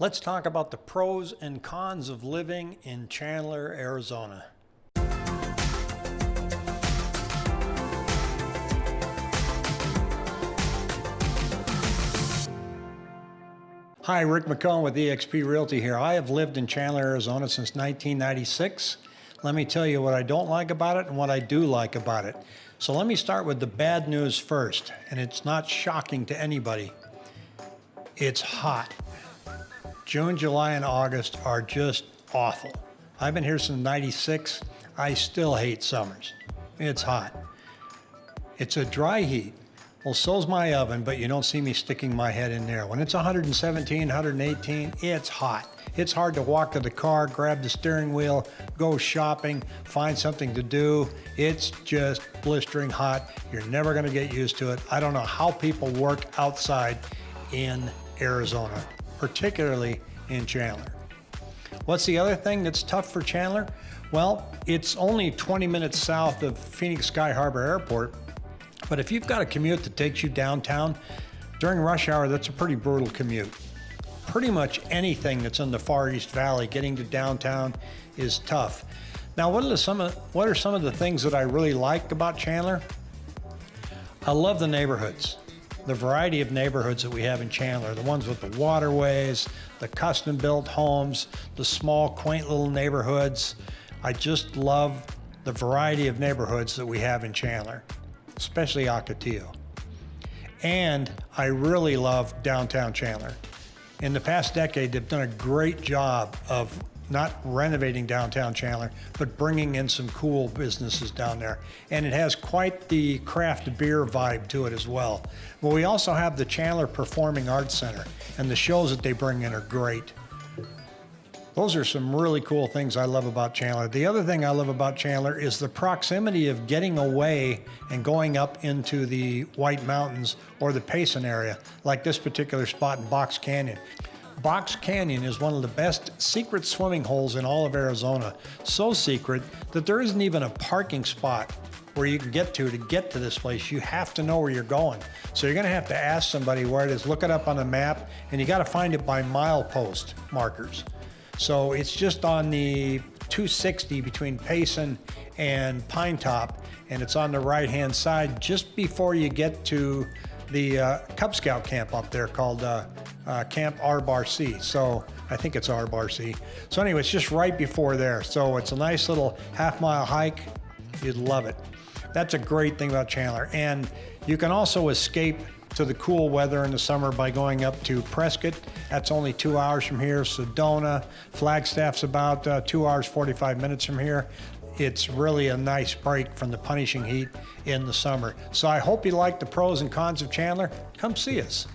Let's talk about the pros and cons of living in Chandler, Arizona. Hi, Rick McCone with eXp Realty here. I have lived in Chandler, Arizona since 1996. Let me tell you what I don't like about it and what I do like about it. So let me start with the bad news first, and it's not shocking to anybody. It's hot. June, July, and August are just awful. I've been here since 96. I still hate summers. It's hot. It's a dry heat. Well, so's my oven, but you don't see me sticking my head in there. When it's 117, 118, it's hot. It's hard to walk to the car, grab the steering wheel, go shopping, find something to do. It's just blistering hot. You're never gonna get used to it. I don't know how people work outside in Arizona, particularly in Chandler. What's the other thing that's tough for Chandler? Well, it's only 20 minutes south of Phoenix Sky Harbor Airport, but if you've got a commute that takes you downtown, during rush hour, that's a pretty brutal commute. Pretty much anything that's in the Far East Valley, getting to downtown is tough. Now, what are some of, what are some of the things that I really like about Chandler? I love the neighborhoods, the variety of neighborhoods that we have in Chandler, the ones with the waterways, the custom built homes, the small, quaint little neighborhoods. I just love the variety of neighborhoods that we have in Chandler especially Ocotillo. And I really love downtown Chandler. In the past decade, they've done a great job of not renovating downtown Chandler, but bringing in some cool businesses down there. And it has quite the craft beer vibe to it as well. But we also have the Chandler Performing Arts Center, and the shows that they bring in are great. Those are some really cool things I love about Chandler. The other thing I love about Chandler is the proximity of getting away and going up into the White Mountains or the Payson area, like this particular spot in Box Canyon. Box Canyon is one of the best secret swimming holes in all of Arizona. So secret that there isn't even a parking spot where you can get to to get to this place. You have to know where you're going. So you're gonna have to ask somebody where it is, look it up on the map, and you gotta find it by milepost markers. So it's just on the 260 between Payson and Pinetop, and it's on the right-hand side just before you get to the uh, Cub Scout camp up there called uh, uh, Camp R-Bar-C. So I think it's R-Bar-C. So anyway, it's just right before there. So it's a nice little half mile hike. You'd love it. That's a great thing about Chandler. And you can also escape to the cool weather in the summer by going up to Prescott. That's only two hours from here. Sedona, Flagstaff's about uh, two hours, 45 minutes from here. It's really a nice break from the punishing heat in the summer. So I hope you like the pros and cons of Chandler. Come see us.